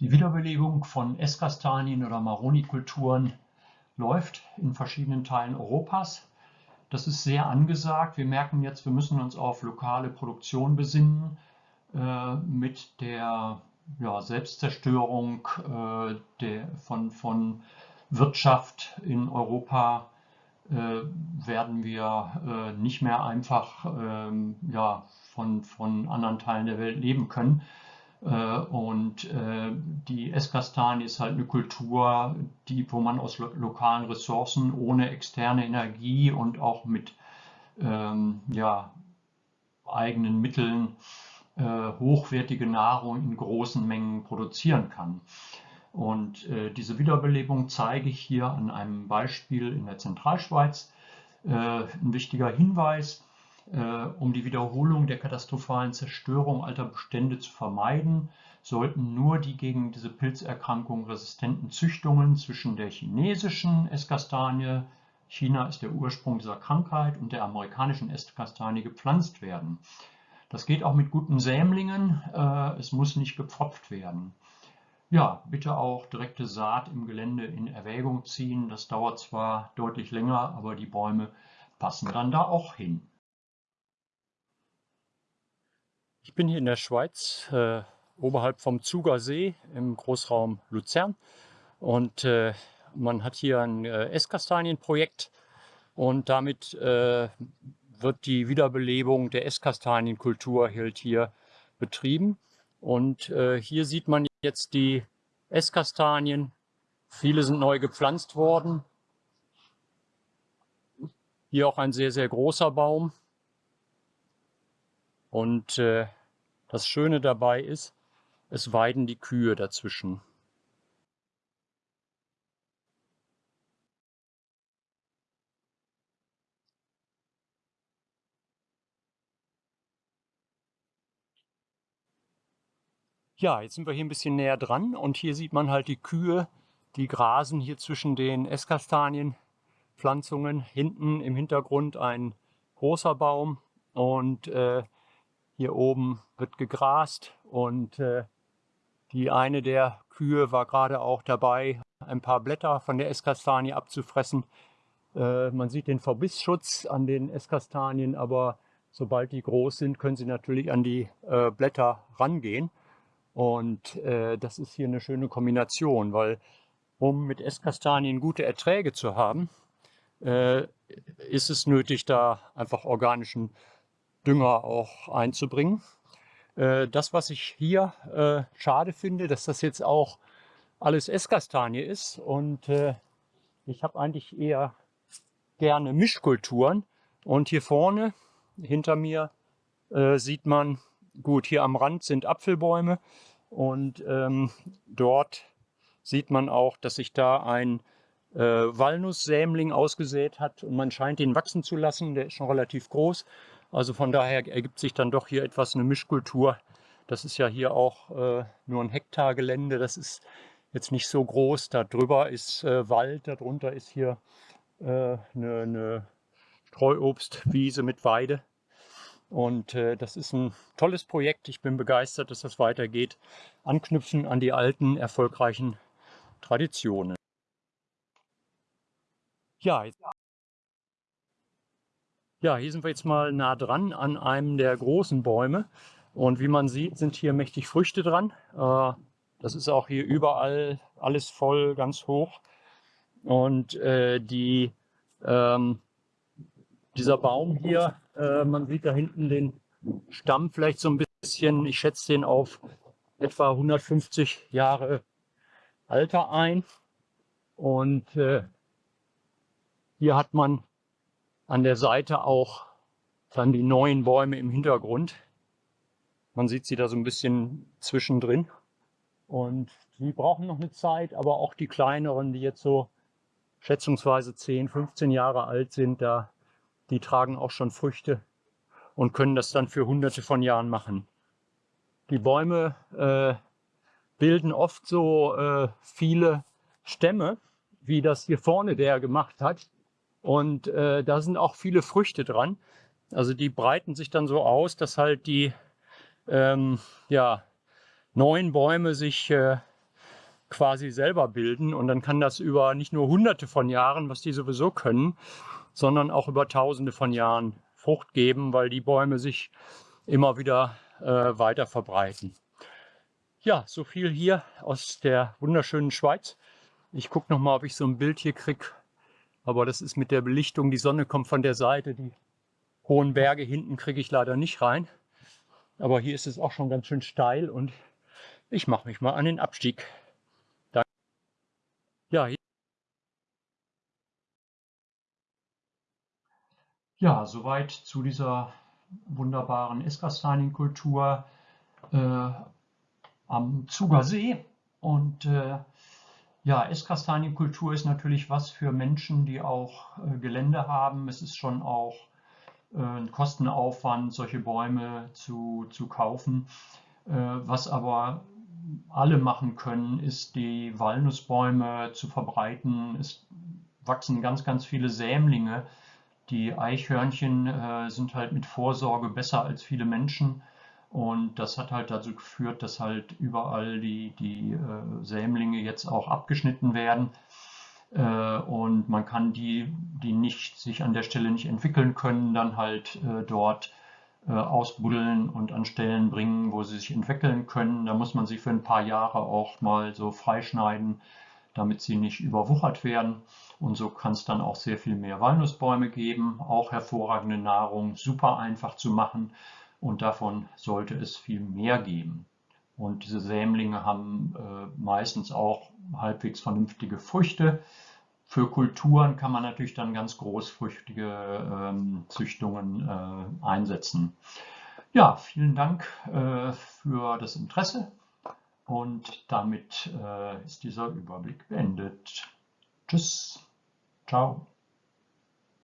Die Wiederbelebung von Esskastanien oder Maroni-Kulturen läuft in verschiedenen Teilen Europas. Das ist sehr angesagt. Wir merken jetzt, wir müssen uns auf lokale Produktion besinnen. Äh, mit der ja, Selbstzerstörung äh, der, von, von Wirtschaft in Europa äh, werden wir äh, nicht mehr einfach ähm, ja, von, von anderen Teilen der Welt leben können. Äh, und äh, die Esskastanie ist halt eine Kultur, die, wo man aus lo lokalen Ressourcen ohne externe Energie und auch mit ähm, ja, eigenen Mitteln äh, hochwertige Nahrung in großen Mengen produzieren kann. Und äh, diese Wiederbelebung zeige ich hier an einem Beispiel in der Zentralschweiz. Äh, ein wichtiger Hinweis, um die Wiederholung der katastrophalen Zerstörung alter Bestände zu vermeiden, sollten nur die gegen diese Pilzerkrankung resistenten Züchtungen zwischen der chinesischen Esskastanie, China ist der Ursprung dieser Krankheit, und der amerikanischen Esskastanie gepflanzt werden. Das geht auch mit guten Sämlingen, äh, es muss nicht gepfropft werden. Ja, bitte auch direkte Saat im Gelände in Erwägung ziehen. Das dauert zwar deutlich länger, aber die Bäume passen dann da auch hin. Ich bin hier in der Schweiz, äh, oberhalb vom Zuger See im Großraum Luzern. Und äh, man hat hier ein äh, Esskastanienprojekt und damit äh, wird die Wiederbelebung der Esskastanienkultur halt hier betrieben. Und äh, hier sieht man jetzt die Esskastanien. Viele sind neu gepflanzt worden. Hier auch ein sehr, sehr großer Baum. Und äh, das Schöne dabei ist, es weiden die Kühe dazwischen. Ja, jetzt sind wir hier ein bisschen näher dran und hier sieht man halt die Kühe, die grasen hier zwischen den Esskastanienpflanzungen. Hinten im Hintergrund ein großer Baum und äh, hier oben wird gegrast und äh, die eine der Kühe war gerade auch dabei, ein paar Blätter von der Esskastanie abzufressen. Äh, man sieht den Verbissschutz an den Esskastanien, aber sobald die groß sind, können sie natürlich an die äh, Blätter rangehen. Und äh, das ist hier eine schöne Kombination, weil um mit Esskastanien gute Erträge zu haben, äh, ist es nötig, da einfach organischen Dünger auch einzubringen. Äh, das, was ich hier äh, schade finde, dass das jetzt auch alles Esskastanie ist und äh, ich habe eigentlich eher gerne Mischkulturen und hier vorne hinter mir sieht man Gut, hier am Rand sind Apfelbäume und ähm, dort sieht man auch, dass sich da ein äh, Walnusssämling ausgesät hat und man scheint ihn wachsen zu lassen. Der ist schon relativ groß. Also von daher ergibt sich dann doch hier etwas eine Mischkultur. Das ist ja hier auch äh, nur ein Hektar Gelände. Das ist jetzt nicht so groß. Da drüber ist äh, Wald, darunter ist hier eine, äh, eine Streuobstwiese mit Weide. Und äh, das ist ein tolles Projekt. Ich bin begeistert, dass das weitergeht. Anknüpfen an die alten, erfolgreichen Traditionen. Ja, ja, hier sind wir jetzt mal nah dran an einem der großen Bäume. Und wie man sieht, sind hier mächtig Früchte dran. Äh, das ist auch hier überall alles voll, ganz hoch. Und äh, die, ähm, dieser Baum hier äh, man sieht da hinten den Stamm vielleicht so ein bisschen. Ich schätze den auf etwa 150 Jahre Alter ein. Und hier hat man an der Seite auch dann die neuen Bäume im Hintergrund. Man sieht sie da so ein bisschen zwischendrin. Und die brauchen noch eine Zeit, aber auch die kleineren, die jetzt so schätzungsweise 10, 15 Jahre alt sind, da die tragen auch schon Früchte und können das dann für hunderte von Jahren machen. Die Bäume äh, bilden oft so äh, viele Stämme, wie das hier vorne der gemacht hat. Und äh, da sind auch viele Früchte dran. Also die breiten sich dann so aus, dass halt die ähm, ja, neuen Bäume sich äh, quasi selber bilden und dann kann das über nicht nur hunderte von Jahren, was die sowieso können, sondern auch über tausende von Jahren Frucht geben, weil die Bäume sich immer wieder äh, weiter verbreiten. Ja, so viel hier aus der wunderschönen Schweiz. Ich gucke noch mal, ob ich so ein Bild hier kriege. Aber das ist mit der Belichtung, die Sonne kommt von der Seite, die hohen Berge hinten kriege ich leider nicht rein. Aber hier ist es auch schon ganz schön steil und ich mache mich mal an den Abstieg. Danke. Ja, ja, soweit zu dieser wunderbaren Esskastanien-Kultur äh, am Zugersee. Und äh, ja, Esskastanienkultur ist natürlich was für Menschen, die auch äh, Gelände haben. Es ist schon auch äh, ein Kostenaufwand, solche Bäume zu, zu kaufen. Äh, was aber alle machen können, ist die Walnussbäume zu verbreiten. Es wachsen ganz, ganz viele Sämlinge. Die Eichhörnchen äh, sind halt mit Vorsorge besser als viele Menschen. Und das hat halt dazu geführt, dass halt überall die, die äh, Sämlinge jetzt auch abgeschnitten werden. Äh, und man kann die, die nicht, sich an der Stelle nicht entwickeln können, dann halt äh, dort äh, ausbuddeln und an Stellen bringen, wo sie sich entwickeln können. Da muss man sie für ein paar Jahre auch mal so freischneiden, damit sie nicht überwuchert werden. Und so kann es dann auch sehr viel mehr Walnussbäume geben. Auch hervorragende Nahrung, super einfach zu machen und davon sollte es viel mehr geben. Und diese Sämlinge haben äh, meistens auch halbwegs vernünftige Früchte. Für Kulturen kann man natürlich dann ganz großfrüchtige ähm, Züchtungen äh, einsetzen. Ja, vielen Dank äh, für das Interesse und damit äh, ist dieser Überblick beendet. Tschüss, ciao.